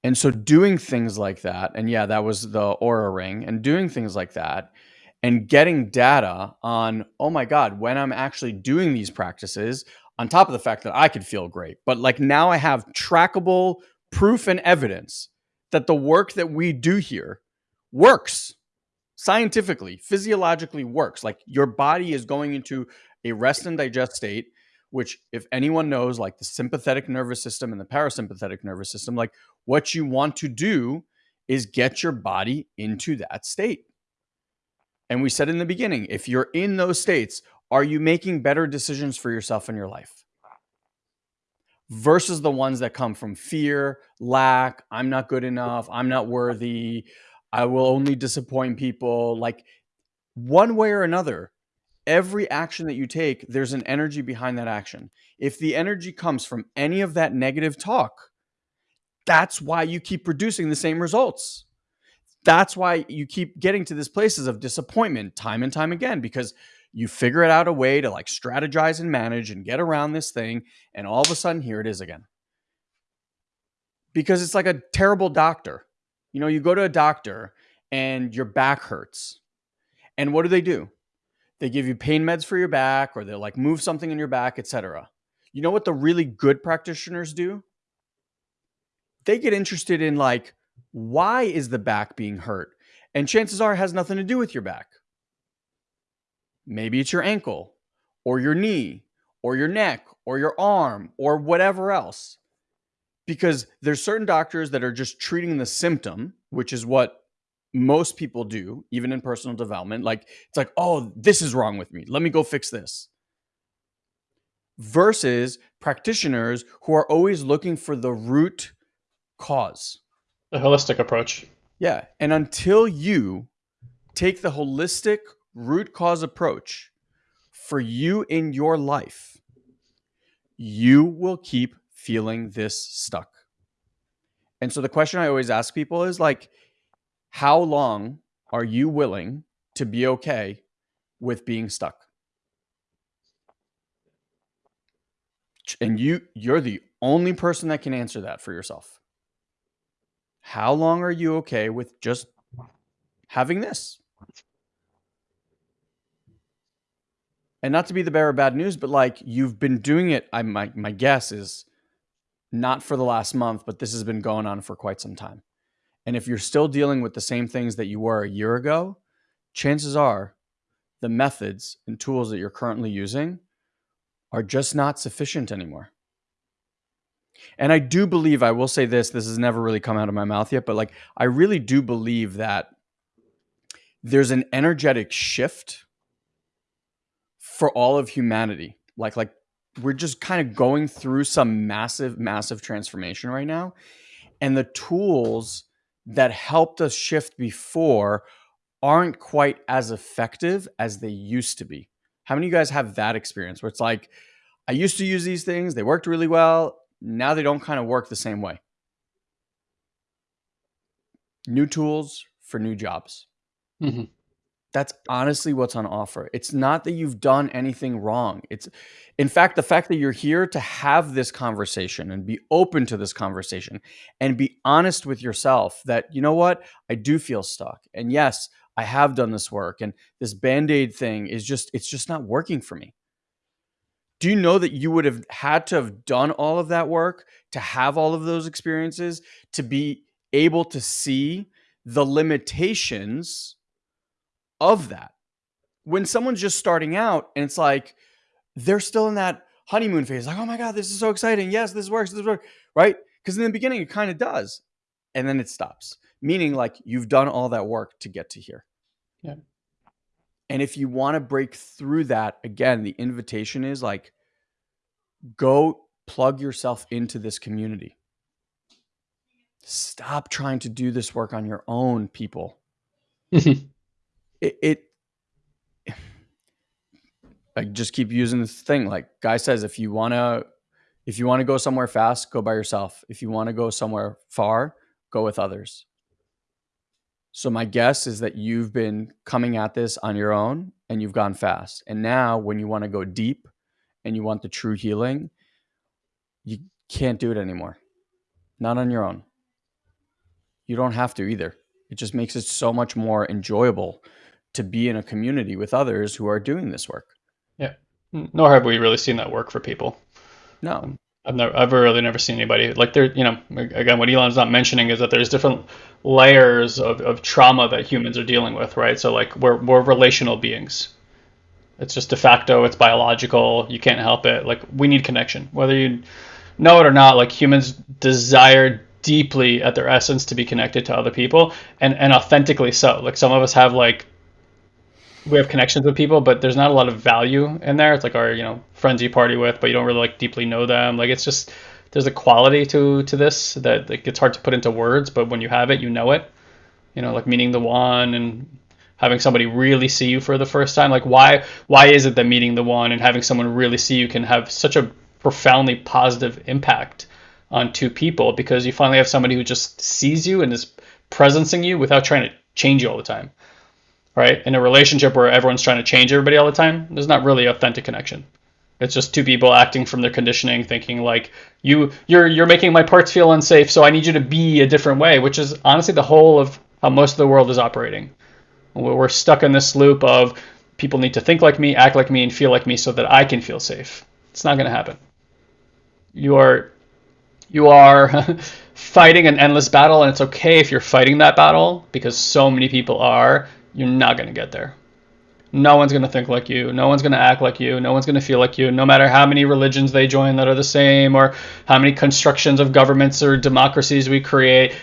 And so doing things like that, and yeah, that was the Oura ring, and doing things like that and getting data on, oh my God, when I'm actually doing these practices, on top of the fact that I could feel great, but like now I have trackable proof and evidence that the work that we do here works scientifically, physiologically works. Like your body is going into a rest and digest state, which, if anyone knows, like the sympathetic nervous system and the parasympathetic nervous system, like what you want to do is get your body into that state. And we said in the beginning, if you're in those states, are you making better decisions for yourself in your life? Versus the ones that come from fear, lack, I'm not good enough, I'm not worthy, I will only disappoint people. Like one way or another, every action that you take, there's an energy behind that action. If the energy comes from any of that negative talk, that's why you keep producing the same results. That's why you keep getting to these places of disappointment time and time again because you figure it out a way to like strategize and manage and get around this thing and all of a sudden here it is again. Because it's like a terrible doctor. You know, you go to a doctor and your back hurts. And what do they do? They give you pain meds for your back or they'll like move something in your back, etc. You know what the really good practitioners do? They get interested in like why is the back being hurt? And chances are it has nothing to do with your back. Maybe it's your ankle or your knee or your neck or your arm or whatever else. Because there's certain doctors that are just treating the symptom, which is what most people do, even in personal development. Like, it's like, oh, this is wrong with me. Let me go fix this. Versus practitioners who are always looking for the root cause. The holistic approach. Yeah. And until you take the holistic root cause approach for you in your life, you will keep feeling this stuck. And so the question I always ask people is like, how long are you willing to be okay with being stuck? And you you're the only person that can answer that for yourself. How long are you okay with just having this? And not to be the bearer of bad news, but like you've been doing it. I my my guess is not for the last month, but this has been going on for quite some time. And if you're still dealing with the same things that you were a year ago, chances are the methods and tools that you're currently using are just not sufficient anymore. And I do believe, I will say this, this has never really come out of my mouth yet, but like I really do believe that there's an energetic shift for all of humanity. Like like we're just kind of going through some massive massive transformation right now and the tools that helped us shift before aren't quite as effective as they used to be. How many of you guys have that experience where it's like, I used to use these things, they worked really well. Now they don't kind of work the same way. New tools for new jobs. Mm-hmm. That's honestly what's on offer. It's not that you've done anything wrong. It's, in fact, the fact that you're here to have this conversation and be open to this conversation and be honest with yourself that, you know what, I do feel stuck. And yes, I have done this work and this band aid thing is just, it's just not working for me. Do you know that you would have had to have done all of that work to have all of those experiences to be able to see the limitations of that. When someone's just starting out and it's like they're still in that honeymoon phase, like, oh my God, this is so exciting. Yes, this works, this works, right? Because in the beginning, it kind of does. And then it stops, meaning like you've done all that work to get to here. Yeah. And if you want to break through that, again, the invitation is like, go plug yourself into this community. Stop trying to do this work on your own, people. it, it I just keep using this thing. Like guy says, if you wanna if you want to go somewhere fast, go by yourself. If you want to go somewhere far, go with others. So my guess is that you've been coming at this on your own and you've gone fast. And now when you want to go deep and you want the true healing, you can't do it anymore. Not on your own. You don't have to either. It just makes it so much more enjoyable to be in a community with others who are doing this work. Yeah. Nor have we really seen that work for people. No. Um, I've never, I've really never seen anybody like there. You know, again, what Eyal's not mentioning is that there's different layers of, of trauma that humans are dealing with, right? So like we're we're relational beings. It's just de facto. It's biological. You can't help it. Like we need connection, whether you know it or not. Like humans desire deeply at their essence to be connected to other people, and and authentically so. Like some of us have like we have connections with people, but there's not a lot of value in there. It's like our, you know, friends you party with, but you don't really like deeply know them. Like it's just there's a quality to to this that like it's hard to put into words, but when you have it, you know it. You know, like meeting the one and having somebody really see you for the first time. Like why why is it that meeting the one and having someone really see you can have such a profoundly positive impact on two people because you finally have somebody who just sees you and is presencing you without trying to change you all the time right? In a relationship where everyone's trying to change everybody all the time, there's not really authentic connection. It's just two people acting from their conditioning, thinking like you you're you're making my parts feel unsafe, so I need you to be a different way, which is honestly the whole of how most of the world is operating. We're stuck in this loop of people need to think like me, act like me, and feel like me so that I can feel safe. It's not going to happen. You are you are fighting an endless battle, and it's okay if you're fighting that battle because so many people are you're not going to get there. No one's going to think like you. No one's going to act like you. No one's going to feel like you. No matter how many religions they join that are the same or how many constructions of governments or democracies we create,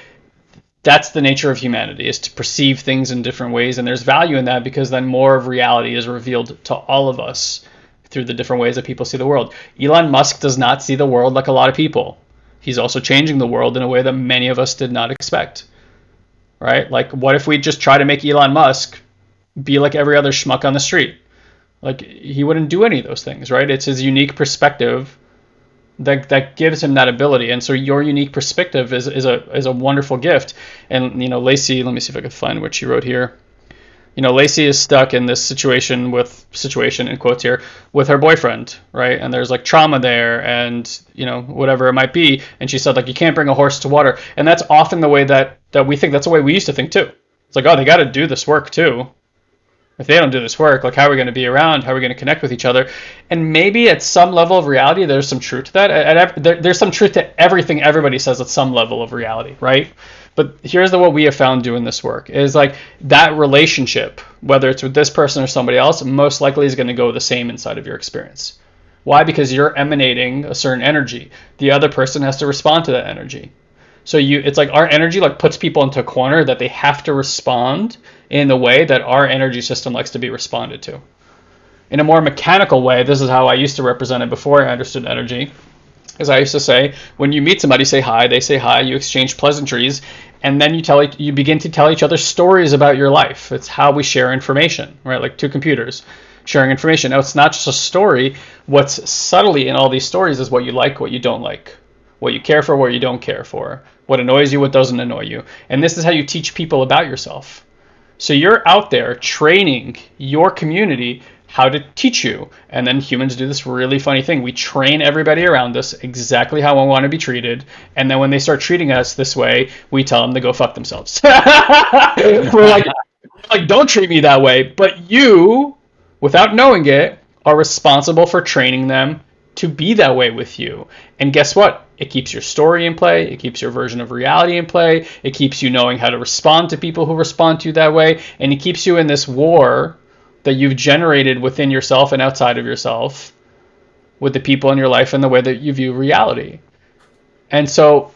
that's the nature of humanity is to perceive things in different ways and there's value in that because then more of reality is revealed to all of us through the different ways that people see the world. Elon Musk does not see the world like a lot of people. He's also changing the world in a way that many of us did not expect right? Like, what if we just try to make Elon Musk be like every other schmuck on the street? Like, he wouldn't do any of those things, right? It's his unique perspective that that gives him that ability. And so your unique perspective is, is a is a wonderful gift. And you know, Lacey, let me see if I can find what she wrote here you know, Lacey is stuck in this situation with situation in quotes here with her boyfriend, right? And there's like trauma there and, you know, whatever it might be. And she said like you can't bring a horse to water. And that's often the way that that we think that's the way we used to think too. It's like, oh, they got to do this work too. If they don't do this work, like how are we going to be around? How are we going to connect with each other? And maybe at some level of reality, there's some truth to that. At, at, there's some truth to everything everybody says at some level of reality, right? But here's the what we have found doing this work is like that relationship, whether it's with this person or somebody else, most likely is going to go the same inside of your experience. Why? Because you're emanating a certain energy. The other person has to respond to that energy. So you it's like our energy like puts people into a corner that they have to respond in the way that our energy system likes to be responded to. In a more mechanical way, this is how I used to represent it before I understood energy. As I used to say, when you meet somebody, say hi, they say hi, you exchange pleasantries, and then you tell you begin to tell each other stories about your life. It's how we share information, right? Like two computers sharing information. Now it's not just a story. What's subtly in all these stories is what you like, what you don't like, what you care for, what you don't care for, what annoys you, what doesn't annoy you. And this is how you teach people about yourself. So you're out there training your community how to teach you. And then humans do this really funny thing. We train everybody around us exactly how we want to be treated. And then when they start treating us this way, we tell them to go fuck themselves. We're like, like, don't treat me that way. But you, without knowing it, are responsible for training them to be that way with you. And guess what? It keeps your story in play. It keeps your version of reality in play. It keeps you knowing how to respond to people who respond to you that way. And it keeps you in this war that you've generated within yourself and outside of yourself with the people in your life and the way that you view reality. And so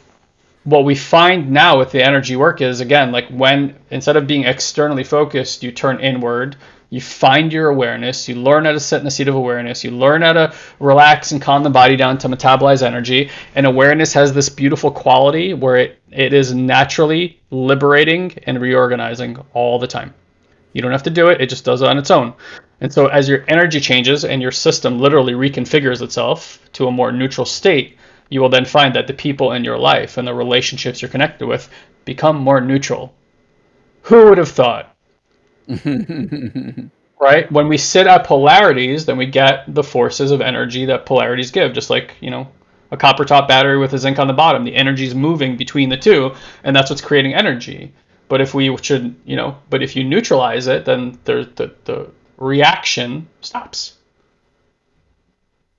what we find now with the energy work is again like when instead of being externally focused you turn inward you find your awareness you learn how to sit in a seat of awareness you learn how to relax and calm the body down to metabolize energy and awareness has this beautiful quality where it, it is naturally liberating and reorganizing all the time You don't have to do it, it just does it on its own. And so as your energy changes and your system literally reconfigures itself to a more neutral state, you will then find that the people in your life and the relationships you're connected with become more neutral. Who would have thought? right? When we sit at polarities, then we get the forces of energy that polarities give, just like, you know, a copper top battery with a zinc on the bottom. The energy is moving between the two, and that's what's creating energy. But if we should, you know, but if you neutralize it, then the, the, the reaction stops.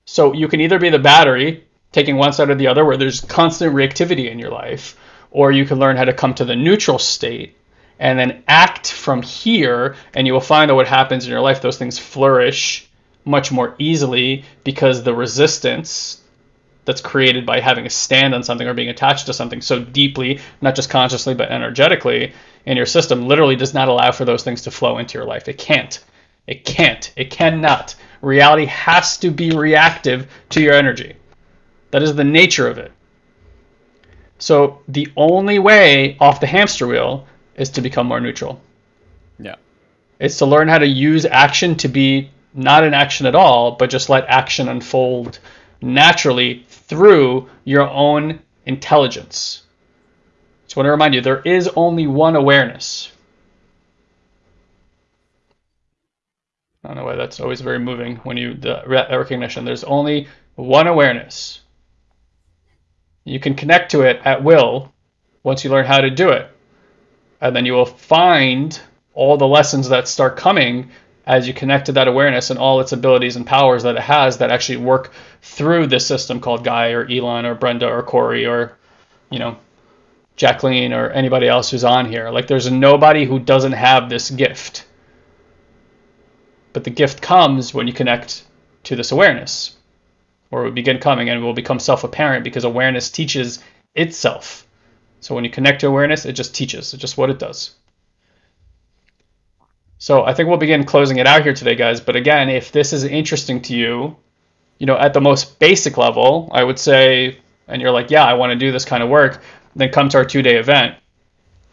So you can either be the battery, taking one side or the other, where there's constant reactivity in your life, or you can learn how to come to the neutral state and then act from here, and you will find that what happens in your life, those things flourish much more easily because the resistance that's created by having a stand on something or being attached to something so deeply, not just consciously but energetically in your system, literally does not allow for those things to flow into your life. It can't. It can't. It cannot. Reality has to be reactive to your energy. That is the nature of it. So the only way off the hamster wheel is to become more neutral. Yeah. It's to learn how to use action to be not an action at all, but just let action unfold naturally through your own intelligence. Just want to remind you there is only one awareness. I don't know why that's always very moving when you the recognition. There's only one awareness. You can connect to it at will once you learn how to do it. And then you will find all the lessons that start coming as you connect to that awareness and all its abilities and powers that it has that actually work through this system called Guy or Eyal or Brenda or Corey or, you know, Jacqueline or anybody else who's on here. Like there's nobody who doesn't have this gift. But the gift comes when you connect to this awareness, or it will begin coming and it will become self apparent because awareness teaches itself. So when you connect to awareness, it just teaches. It's just what it does. So I think we'll begin closing it out here today, guys. But again, if this is interesting to you, you know, at the most basic level, I would say, and you're like, yeah, I want to do this kind of work, then come to our two day event.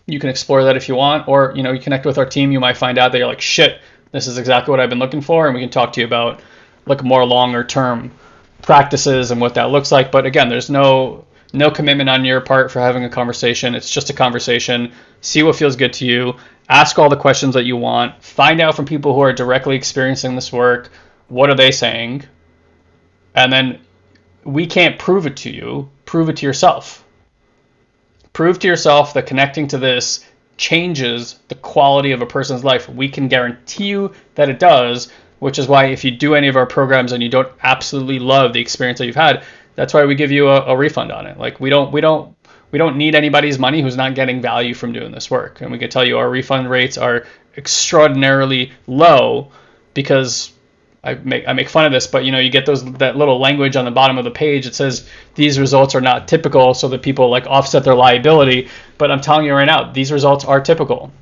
You can explore that if you want, or you know, you connect with our team. You might find out that you're like, shit, this is exactly what I've been looking for, and we can talk to you about like more longer term practices and what that looks like. But again, there's no no commitment on your part for having a conversation. It's just a conversation. See what feels good to you. Ask all the questions that you want. Find out from people who are directly experiencing this work. What are they saying? And then we can't prove it to you. Prove it to yourself. Prove to yourself that connecting to this changes the quality of a person's life. We can guarantee you that it does, which is why if you do any of our programs and you don't absolutely love the experience that you've had, that's why we give you a, a refund on it. Like we don't we don't we don't need anybody's money who's not getting value from doing this work. And we can tell you our refund rates are extraordinarily low because I make I make fun of this, but you know, you get those that little language on the bottom of the page. It says these results are not typical, so that people like offset their liability. But I'm telling you right now, these results are typical.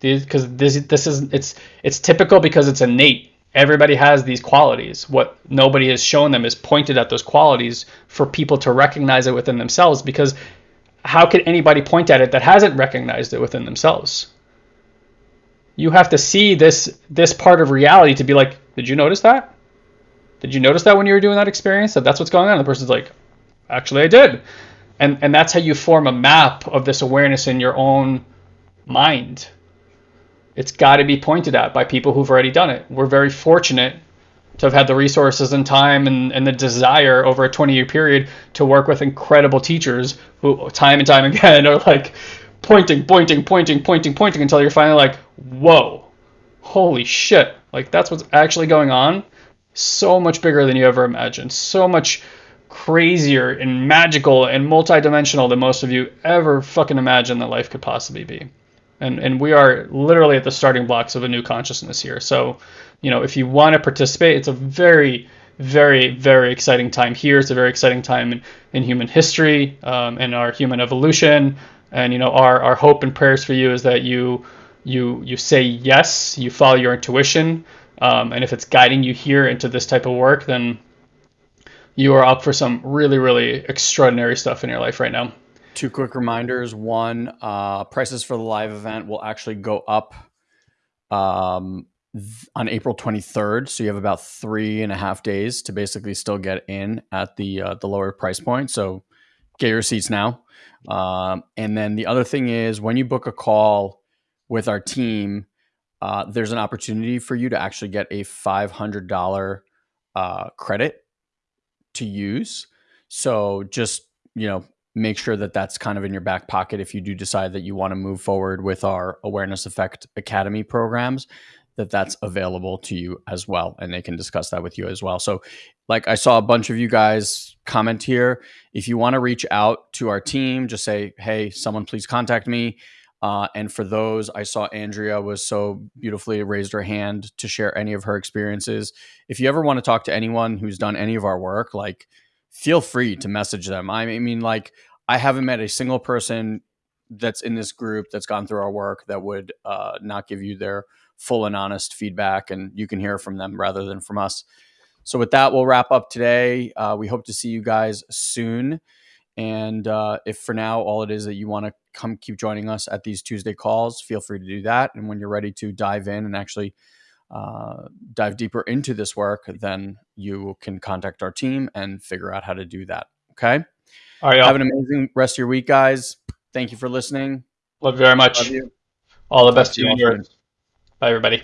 Because this this is it's it's typical because it's innate. Everybody has these qualities. What nobody has shown them is pointed at those qualities for people to recognize it within themselves. Because how could anybody point at it that hasn't recognized it within themselves? you have to see this this part of reality to be like, did you notice that? Did you notice that when you were doing that experience that that's what's going on? And the person's like, actually, I did. And and that's how you form a map of this awareness in your own mind. It's got to be pointed at by people who've already done it. We're very fortunate to have had the resources and time and, and the desire over a 20 year period to work with incredible teachers who time and time again are like pointing, pointing, pointing, pointing, pointing until you're finally like, whoa, holy shit. Like that's what's actually going on. So much bigger than you ever imagined. So much crazier and magical and multidimensional than most of you ever fucking imagined that life could possibly be. And and we are literally at the starting blocks of a new consciousness here. So, you know, if you want to participate, it's a very very very exciting time here. It's a very exciting time in, in human history um, and our human evolution. And you know, our our hope and prayers for you is that you you you say yes, you follow your intuition, um, and if it's guiding you here into this type of work, then you are up for some really really extraordinary stuff in your life right now. Two quick reminders. One, uh, prices for the live event will actually go up um, on April 23rd. So you have about three and a half days to basically still get in at the uh, the lower price point. So get your seats now. Um, and then the other thing is when you book a call with our team, uh, there's an opportunity for you to actually get a $500 uh, credit to use. So just, you know, make sure that that's kind of in your back pocket if you do decide that you want to move forward with our Awareness Effect Academy programs that that's available to you as well and they can discuss that with you as well. So like i saw a bunch of you guys comment here. If you want to reach out to our team just say hey someone please contact me uh, and for those i saw andrea was so beautifully raised her hand to share any of her experiences. If you ever want to talk to anyone who's done any of our work like feel free to message them i mean like i haven't met a single person that's in this group that's gone through our work that would uh, not give you their full and honest feedback, and you can hear from them rather than from us. So, with that, we'll wrap up today. Uh, we hope to see you guys soon. And uh, if for now all it is that you want to come keep joining us at these Tuesday calls, feel free to do that. And when you're ready to dive in and actually uh, dive deeper into this work, then you can contact our team and figure out how to do that. Okay. All right. Have an amazing rest of your week, guys. Thank you for listening. Love you very much. Love you. All the best to you. Bye, everybody.